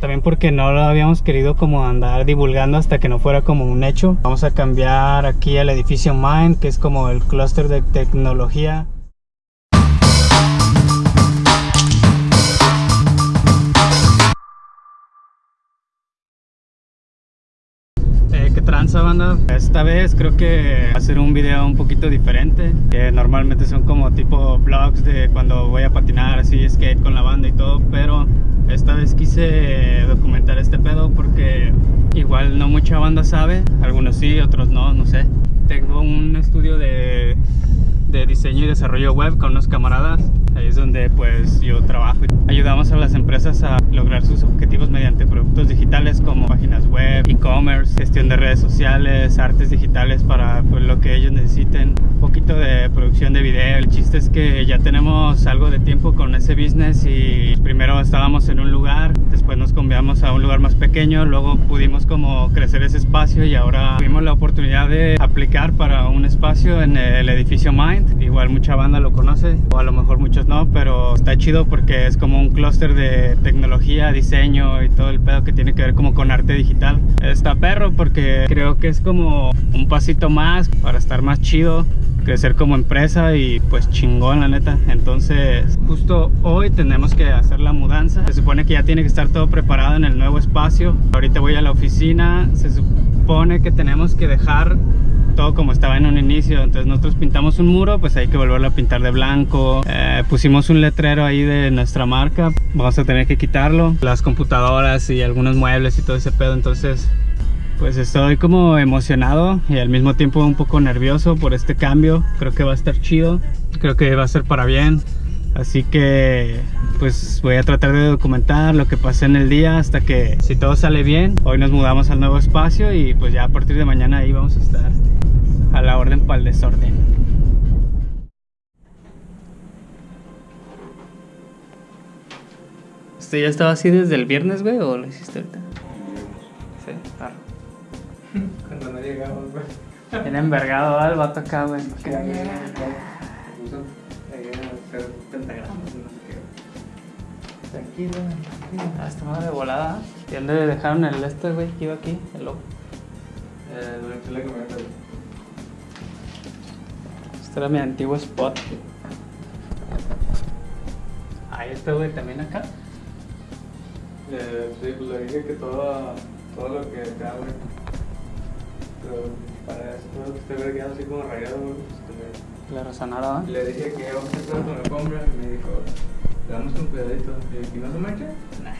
También porque no lo habíamos querido como andar divulgando hasta que no fuera como un hecho. Vamos a cambiar aquí al edificio Mind, que es como el clúster de tecnología. ¿Qué tranza banda? Esta vez creo que hacer un video un poquito diferente Que normalmente son como tipo vlogs de cuando voy a patinar así skate con la banda y todo Pero esta vez quise documentar este pedo porque igual no mucha banda sabe Algunos sí, otros no, no sé Tengo un estudio de, de diseño y desarrollo web con unos camaradas. Ahí es donde pues yo trabajo Ayudamos a las empresas a lograr sus objetivos mediante productos digitales como páginas web, e-commerce, gestión de redes sociales, artes digitales para pues, lo que ellos necesiten, un poquito de producción de video. El chiste es que ya tenemos algo de tiempo con ese business y primero estábamos en un lugar, después nos cambiamos a un lugar más pequeño, luego pudimos como crecer ese espacio y ahora tuvimos la oportunidad de aplicar para un espacio en el edificio Mind. Igual mucha banda lo conoce o a lo mejor muchos no, pero está chido porque es como un clúster de tecnología, diseño y todo el pedo que tiene que ver como con arte digital. Está perro porque creo que es como un pasito más para estar más chido crecer como empresa y pues chingón la neta. Entonces justo hoy tenemos que hacer la mudanza. Se supone que ya tiene que estar todo preparado en el nuevo espacio. Ahorita voy a la oficina. Se supone que tenemos que dejar todo como estaba en un inicio. Entonces nosotros pintamos un muro pues hay que volverlo a pintar de blanco. Eh, pusimos un letrero ahí de nuestra marca. Vamos a tener que quitarlo. Las computadoras y algunos muebles y todo ese pedo. Entonces pues estoy como emocionado y al mismo tiempo un poco nervioso por este cambio creo que va a estar chido creo que va a ser para bien así que pues voy a tratar de documentar lo que pase en el día hasta que si todo sale bien hoy nos mudamos al nuevo espacio y pues ya a partir de mañana ahí vamos a estar a la orden para el desorden. ¿Esto ya estaba así desde el viernes, güey, o lo hiciste ahorita? Sí, claro. Cuando no llegamos, güey. Bien envergado el vato acá, güey. Que no llegamos. Puso ahí a hacer pentagramas y no sé qué. Tranquilo, tranquilo. Ah, madre de volada. ¿Y dónde dejaron el este, güey, que iba aquí? El logo. Eh, la camioneta, güey. Este era mi antiguo spot. Ahí está, güey, también acá. Eh, sí, pues le dije que todo, todo lo que acá, güey. Pero para eso, todo lo que vergueado así como rayado, güey, pues Le resonara, que le- dije que vamos a hacer con la alfombra y me dijo, le damos con cuidadito. ¿y no se mancha? Nah.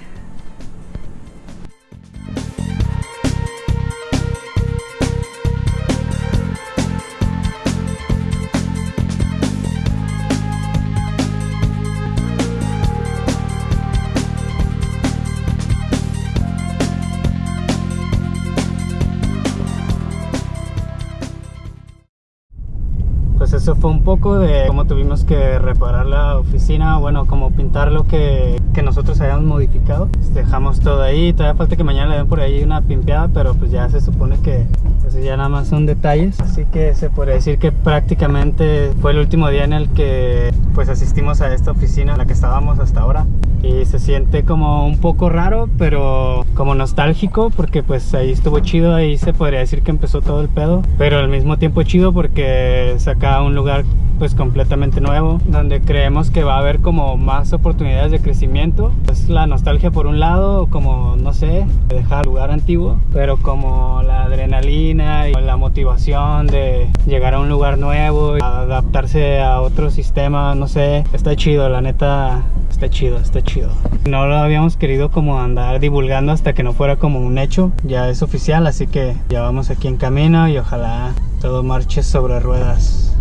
Un poco de cómo tuvimos que reparar la oficina, bueno, como pintar lo que, que nosotros habíamos modificado. Dejamos todo ahí, todavía falta que mañana le den por ahí una pimpeada, pero pues ya se supone que eso ya nada más son detalles. Así que se puede decir que prácticamente fue el último día en el que pues asistimos a esta oficina en la que estábamos hasta ahora. Y se siente como un poco raro, pero como nostálgico, porque pues ahí estuvo chido, ahí se podría decir que empezó todo el pedo. Pero al mismo tiempo chido porque saca un lugar pues completamente nuevo, donde creemos que va a haber como más oportunidades de crecimiento. Es la nostalgia por un lado, como no sé, dejar lugar antiguo, pero como la adrenalina y la motivación de llegar a un lugar nuevo, adaptarse a otro sistema, no sé, está chido, la neta, está chido, está chido. No lo habíamos querido como andar divulgando hasta que no fuera como un hecho, ya es oficial, así que ya vamos aquí en camino y ojalá todo marche sobre ruedas.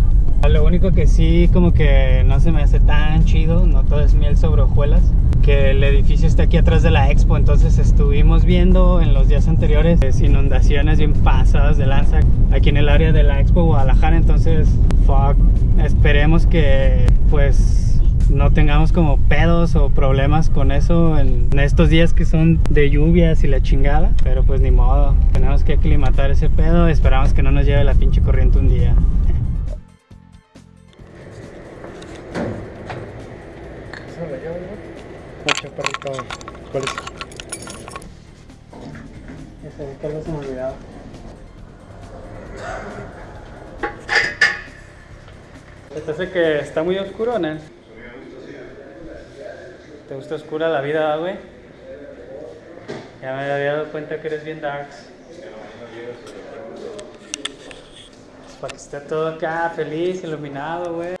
Lo único que sí como que no se me hace tan chido, no todo es miel sobre hojuelas, que el edificio está aquí atrás de la expo, entonces estuvimos viendo en los días anteriores es inundaciones bien pasadas de lanza aquí en el área de la expo Guadalajara, entonces fuck, esperemos que pues no tengamos como pedos o problemas con eso en estos días que son de lluvias y la chingada, pero pues ni modo, tenemos que aclimatar ese pedo, esperamos que no nos lleve la pinche corriente un día. ¿Cuál es? Sí, tal vez se me olvidaba. ¿Te hace que está muy oscuro, Nel? ¿Te gusta oscura la vida, güey? Ya me había dado cuenta que eres bien darks. Para que esté todo acá feliz, iluminado, güey.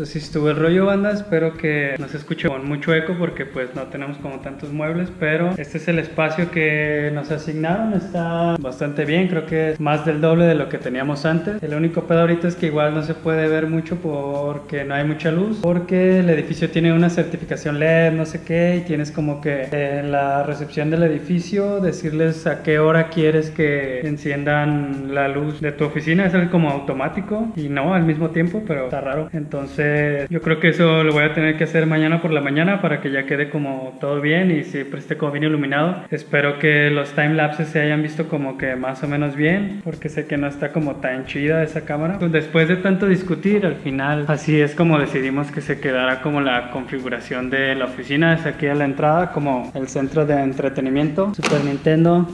Pues así estuvo el rollo banda, espero que no se escuche con mucho eco porque pues no tenemos como tantos muebles, pero este es el espacio que nos asignaron, está bastante bien, creo que es más del doble de lo que teníamos antes. El único pedo ahorita es que igual no se puede ver mucho porque no hay mucha luz, porque el edificio tiene una certificación LED, no sé qué, y tienes como que en la recepción del edificio decirles a qué hora quieres que enciendan la luz de tu oficina, es algo como automático y no al mismo tiempo, pero está raro. Entonces yo creo que eso lo voy a tener que hacer mañana por la mañana para que ya quede como todo bien y siempre esté como bien iluminado. Espero que los time lapses se hayan visto como que más o menos bien, porque sé que no está como tan chida esa cámara. Pues después de tanto discutir, al final así es como decidimos que se quedara como la configuración de la oficina. Es aquí a la entrada como el centro de entretenimiento. Super Nintendo,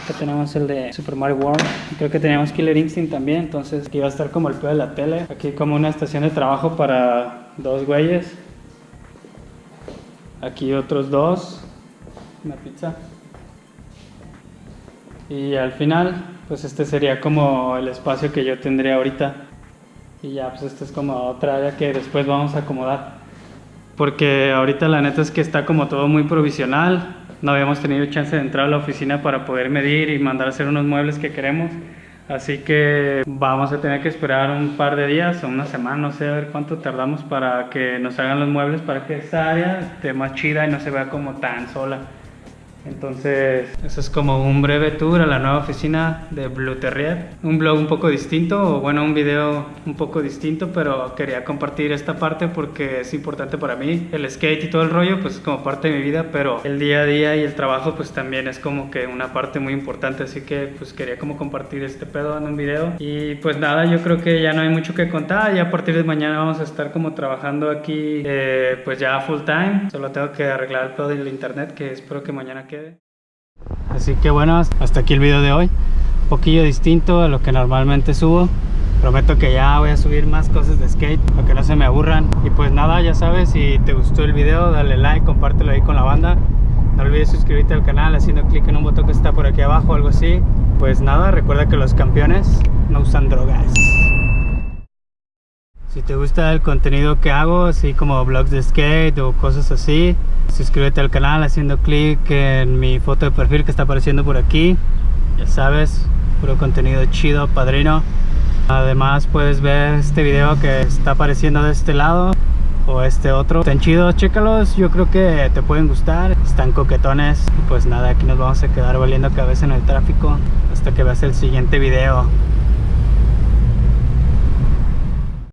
Battletoads tenemos el de Super Mario World. Creo que teníamos Killer Instinct también, entonces aquí va a estar como el pie de la tele. Aquí como una estación de trabajo para dos güeyes. Aquí otros dos. Una pizza. Y al final, pues este sería como el espacio que yo tendría ahorita. Y ya, pues esta es como otra área que después vamos a acomodar. Porque ahorita la neta es que está como todo muy provisional no habíamos tenido chance de entrar a la oficina para poder medir y mandar a hacer unos muebles que queremos. Así que vamos a tener que esperar un par de días o una semana, no sé, a ver cuánto tardamos para que nos hagan los muebles para que esta área esté más chida y no se vea como tan sola. Entonces, eso es como un breve tour a la nueva oficina de Blue Terrier. Un blog un poco distinto, o bueno, un video un poco distinto, pero quería compartir esta parte porque es importante para mí. El skate y todo el rollo, pues es como parte de mi vida, pero el día a día y el trabajo, pues también es como que una parte muy importante. Así que, pues quería como compartir este pedo en un video. Y pues nada, yo creo que ya no hay mucho que contar. Ya a partir de mañana vamos a estar como trabajando aquí, eh, pues ya full time. Solo tengo que arreglar el pedo del internet, que espero que mañana Así que bueno, hasta aquí el video de hoy. Un poquillo distinto a lo que normalmente subo. Prometo que ya voy a subir más cosas de skate para que no se me aburran. Y pues nada, ya sabes, si te gustó el video, dale like, compártelo ahí con la banda. No olvides suscribirte al canal haciendo clic en un botón que está por aquí abajo o algo así. Pues nada, recuerda que los campeones no usan drogas. Si te gusta el contenido que hago, así como vlogs de skate o cosas así, suscríbete al canal haciendo clic en mi foto de perfil que está apareciendo por aquí. Ya sabes, puro contenido chido, padrino. Además puedes ver este video que está apareciendo de este lado o este otro. Están chidos, chécalos, yo creo que te pueden gustar. Están coquetones. Pues nada, aquí nos vamos a quedar valiendo cabeza en el tráfico hasta que veas el siguiente video.